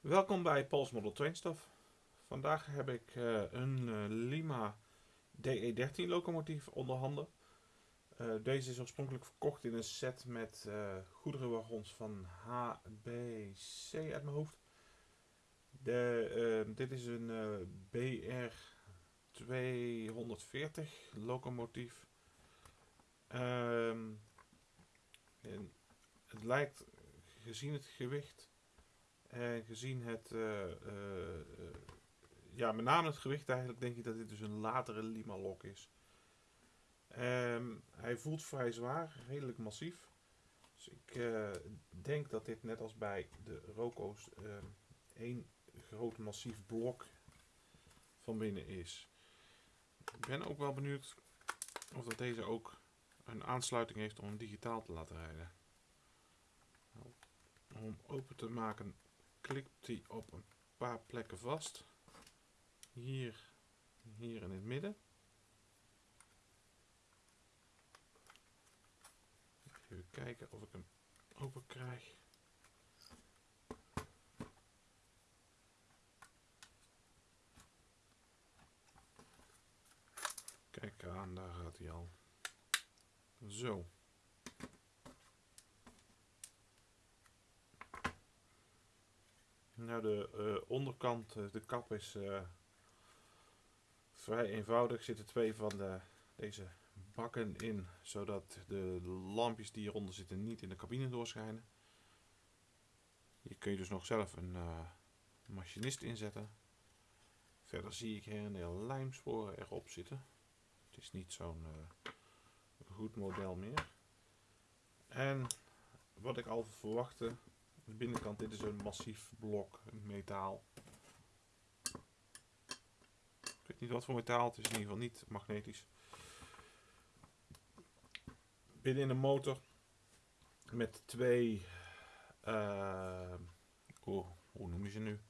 Welkom bij Pulse Model Train Stuff. Vandaag heb ik uh, een uh, Lima DE13 locomotief onder handen. Uh, deze is oorspronkelijk verkocht in een set met goederenwagons van HBC uit mijn hoofd. De, dit is een BR 240 locomotief. Ehm, het lijkt, gezien het gewicht en gezien het, uh, uh, ja, met name het gewicht eigenlijk, denk ik dat dit dus een latere Lima lok is. Um, hij voelt vrij zwaar, redelijk massief. Dus ik uh, denk dat dit net als bij de Roco's één groot massief blok van binnen is. Ik ben ook wel benieuwd of dat deze ook een aansluiting heeft om digitaal te laten rijden. Om open te maken klikt hij op een paar plekken vast. Hier, hier in het midden. Even kijken of ik hem open krijg. Kijk aan, daar gaat hij al. Zo. Nou, de uh, onderkant, eh, de kap is uh, vrij eenvoudig. Zitten twee van de, deze bakken in, zodat de lampjes die hieronder zitten niet in de cabine doorschijnen. Hier kun je dus nog zelf een machinist inzetten. Verder zie ik her en der lijmsporen erop zitten. Het is niet zo'n goed model meer. En wat ik al verwachtte, de binnenkant, dit is een massief blok metaal. Ik weet niet wat voor metaal, het is in ieder geval niet magnetisch. Binnen in de motor met twee, uh, oh, hoe noem je ze nu?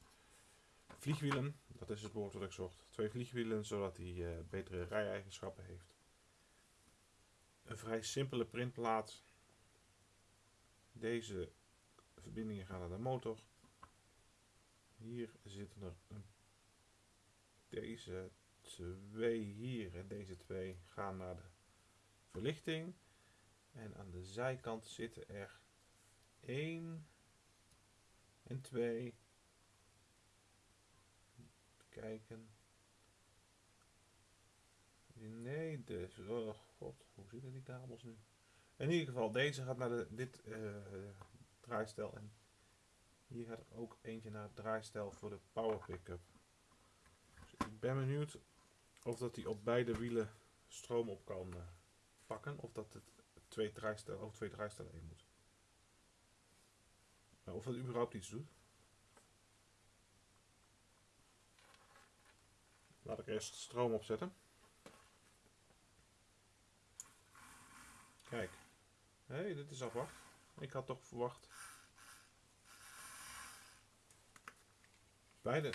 Vliegwielen, dat is het woord wat ik zocht. Twee vliegwielen, zodat hij uh, betere rij-eigenschappen heeft. Een vrij simpele printplaat. Deze verbindingen gaan naar de motor. Hier zitten er deze twee hier en deze twee gaan naar de verlichting. En aan de zijkant zitten er 1 en 2. Kijken. Nee, dus. Oh god, hoe zitten die kabels nu? In ieder geval, deze gaat naar de, dit uh, draaistel. En hier gaat er ook eentje naar het draaistel voor de power pickup. Dus ik ben benieuwd of dat hij op beide wielen stroom op kan uh, pakken. Of dat het twee draaistellen, of twee draaistellen in moet. Nou, of dat überhaupt iets doet. Laat ik eerst stroom opzetten. Kijk. Hé, hey, dit is afwacht. Ik had toch verwacht Beide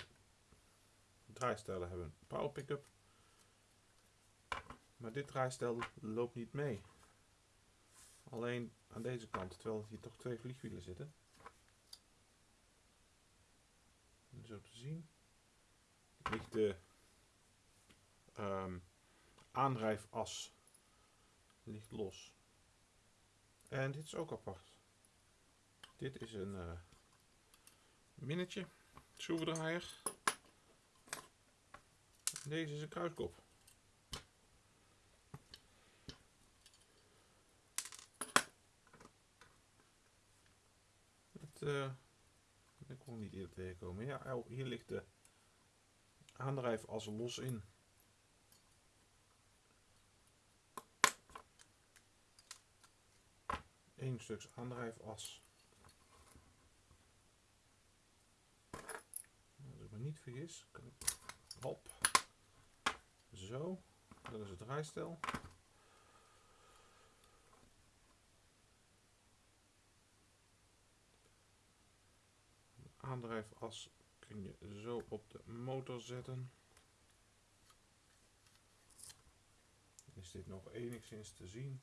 draaistellen hebben een power pickup. Maar dit draaistel loopt niet mee. Alleen aan deze kant, terwijl hier toch twee vliegwielen zitten. zo te zien ligt de um, aandrijfas ligt los. En dit is ook apart. Dit is een uh, minnetje schroevendraaier. Deze is een kruiskop. Het, uh, ik kon niet eerder tegenkomen. Ja, oh, hier ligt de aandrijf als los in. Eén stuk aandrijfas. Niet vergis, hop, zo, dat is het draaistel. aandrijfas kun je zo op de motor zetten. Is dit nog enigszins te zien?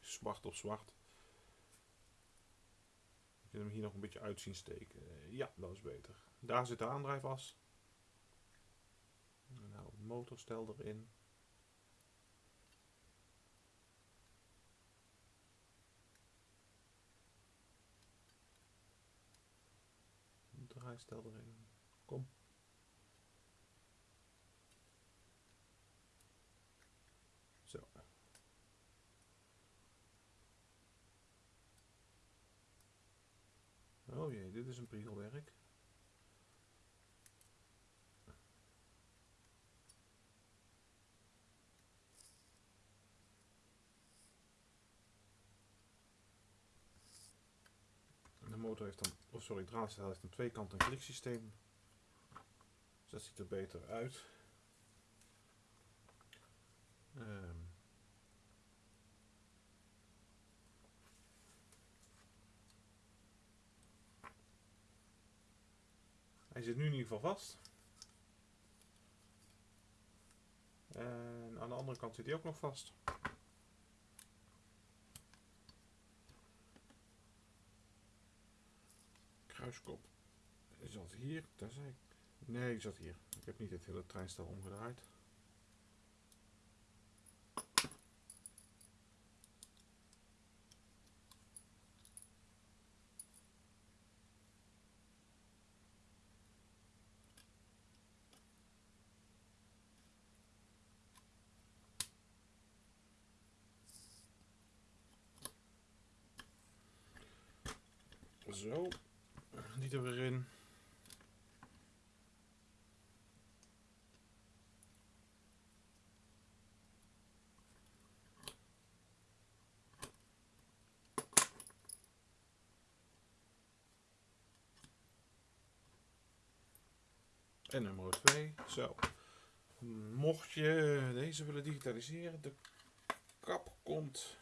Zwart op zwart. Je hem hier nog een beetje uit zien steken. Eh, ja, dat is beter. Daar zit de aandrijfas. Nou, motorstel erin. Draaistel erin. Kom. Zo. Oh jee, dit is een priegelwerk. De motor heeft dan, of sorry, het draadstel heeft een twee kanten kliksysteem. Dus dat ziet er beter uit. Ehm. Hij zit nu in ieder geval vast. En aan de andere kant zit hij ook nog vast. Kruiskop zat hier, daar ik. Nee, die zat hier. Ik heb niet het hele treinstel omgedraaid. Zo, die er weer in. En nummer 2. Zo. Mocht je deze willen digitaliseren, de kap komt.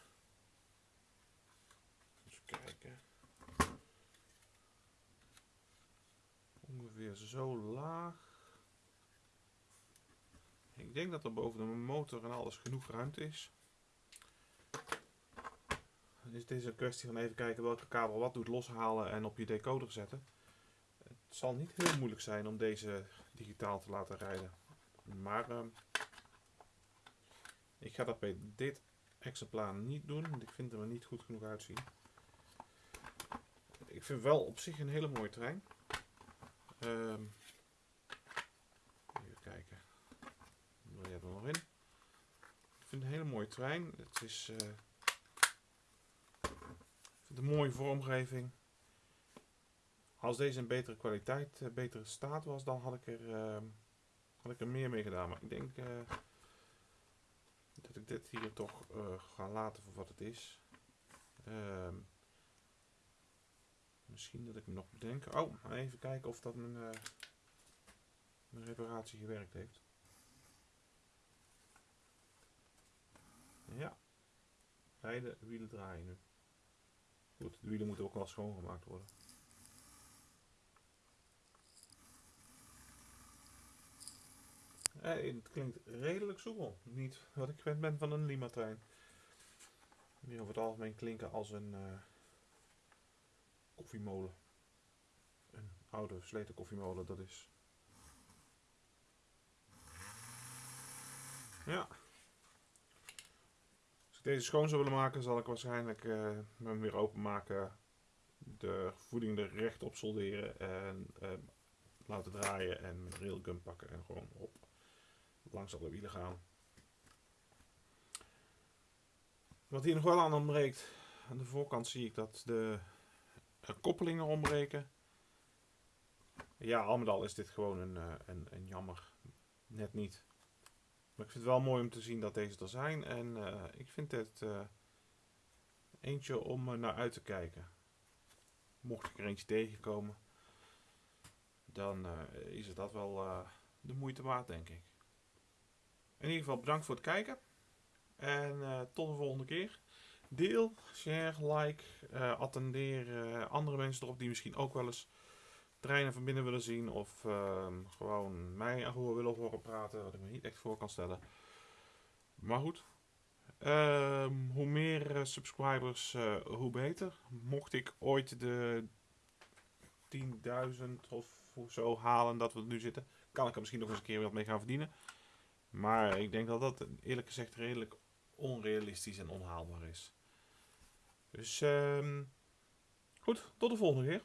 Even kijken. Ongeveer zo laag. Ik denk dat er boven de motor en alles genoeg ruimte is. Dan is deze een kwestie van even kijken welke kabel wat doet loshalen en op je decoder zetten. Het zal niet heel moeilijk zijn om deze digitaal te laten rijden. Maar uh, ik ga dat bij dit exemplaar niet doen, want ik vind hem er niet goed genoeg uitzien. Ik vind wel op zich een hele mooie trein. Um, even kijken. Jij er nog in? Ik vind het een hele mooie trein. Het is uh, een mooie vormgeving. Als deze een betere kwaliteit, uh, betere staat was, dan had ik er, uh, had ik er meer mee gedaan. Maar ik denk uh, dat ik dit hier toch ga laten voor wat het is. Ehm, misschien dat ik hem nog bedenk. Oh, even kijken of dat mijn, mijn reparatie gewerkt heeft. Ja, beide wielen draaien nu. Goed, de wielen moeten ook wel schoongemaakt worden. Eh, het klinkt redelijk soepel. Niet wat ik gewend ben van een Lima-trein. Die over het algemeen klinken als een uh, koffiemolen. Een oude versleten koffiemolen, dat is. Ja. Als ik deze schoon zou willen maken, zal ik waarschijnlijk uh, hem weer openmaken. De voeding er recht op solderen en uh, laten draaien en met railgun pakken en gewoon op langs alle wielen gaan. Wat hier nog wel aan ontbreekt, aan de voorkant zie ik dat de koppelingen ontbreken. Ja, al met al is dit gewoon een, eh, een, een, jammer. Net niet. Maar ik vind het wel mooi om te zien dat deze er zijn. En uh, ik vind het eentje om naar uit te kijken. Mocht ik er eentje tegenkomen, dan is het dat wel de moeite waard, denk ik. In ieder geval bedankt voor het kijken. En tot de volgende keer. Deel, share, like, uh, attendeer uh, andere mensen erop die misschien ook wel eens treinen van binnen willen zien. Of ehm, gewoon mij gewoon willen horen praten, wat ik me niet echt voor kan stellen. Maar goed. Um, hoe meer subscribers, hoe beter. Mocht ik ooit de 15.000 of zo halen dat we nu zitten. Kan ik er misschien nog eens een keer wat mee gaan verdienen. Maar ik denk dat dat eerlijk gezegd redelijk onrealistisch en onhaalbaar is. Dus ehm goed, tot de volgende keer.